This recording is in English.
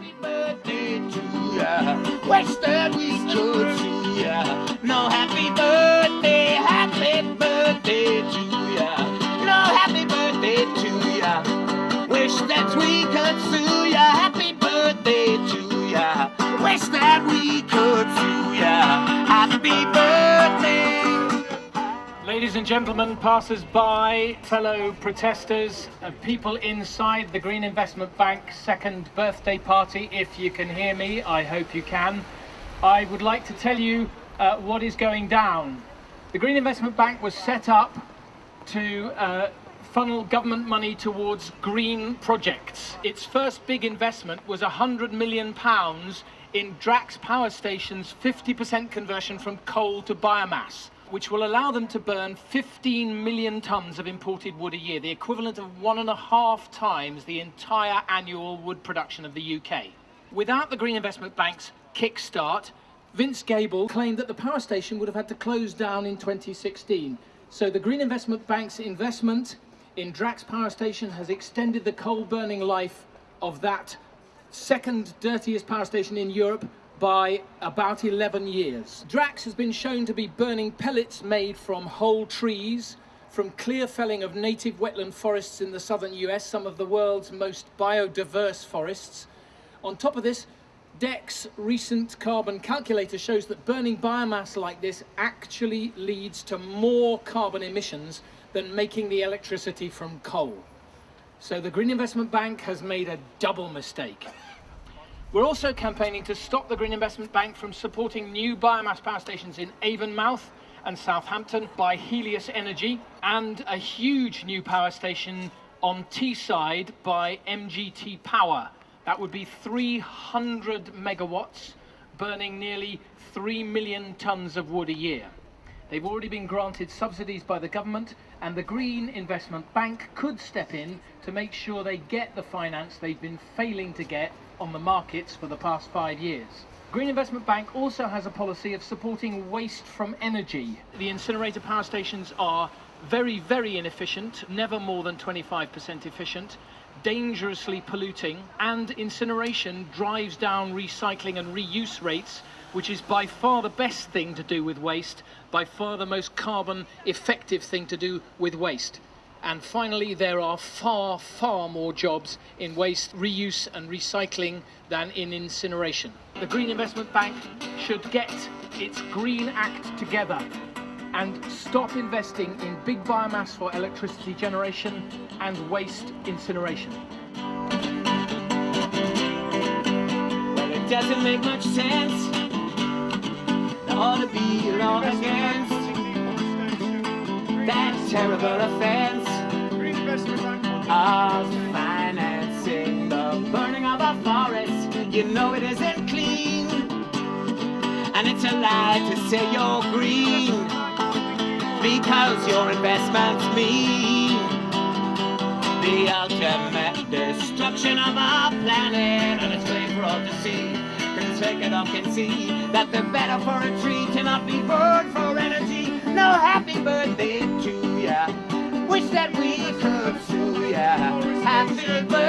Happy birthday to ya. Wish that we could see ya. No happy birthday, happy birthday to ya. No happy birthday to ya. Wish that we Ladies and gentlemen, passers-by, fellow protesters, uh, people inside the Green Investment Bank second birthday party, if you can hear me, I hope you can. I would like to tell you uh, what is going down. The Green Investment Bank was set up to uh, funnel government money towards green projects. Its first big investment was 100 million pounds in Drax Power Station's 50% conversion from coal to biomass which will allow them to burn 15 million tonnes of imported wood a year, the equivalent of one and a half times the entire annual wood production of the UK. Without the Green Investment Bank's kickstart, Vince Cable claimed that the power station would have had to close down in 2016. So the Green Investment Bank's investment in Drax Power Station has extended the coal burning life of that second dirtiest power station in Europe by about 11 years. Drax has been shown to be burning pellets made from whole trees, from clear felling of native wetland forests in the southern US, some of the world's most biodiverse forests. On top of this, DECC's recent carbon calculator shows that burning biomass like this actually leads to more carbon emissions than making the electricity from coal. So the Green Investment Bank has made a double mistake. We're also campaigning to stop the Green Investment Bank from supporting new biomass power stations in Avonmouth and Southampton by Helius Energy and a huge new power station on Teesside by MGT Power. That would be 300 megawatts, burning nearly 3 million tonnes of wood a year. They've already been granted subsidies by the government and the Green Investment Bank could step in to make sure they get the finance they've been failing to get on the markets for the past five years. Green Investment Bank also has a policy of supporting waste from energy. The incinerator power stations are very, very inefficient, never more than 25% efficient, dangerously polluting, and incineration drives down recycling and reuse rates, which is by far the best thing to do with waste, by far the most carbon effective thing to do with waste. And finally, there are far, far more jobs in waste reuse and recycling than in incineration. The Green Investment Bank should get its Green Act together and stop investing in big biomass for electricity generation and waste incineration. Well, it doesn't make much sense. Ought to be a against that terrible offense of financing the burning of our forests. You know it isn't clean, and it's a lie to say you're green because your investments mean the ultimate destruction of our planet, and it's plain for all to see records taken up can see that the better for a tree cannot be burned for energy. No happy birthday to ya. Wish that we could sue ya. Happy birthday.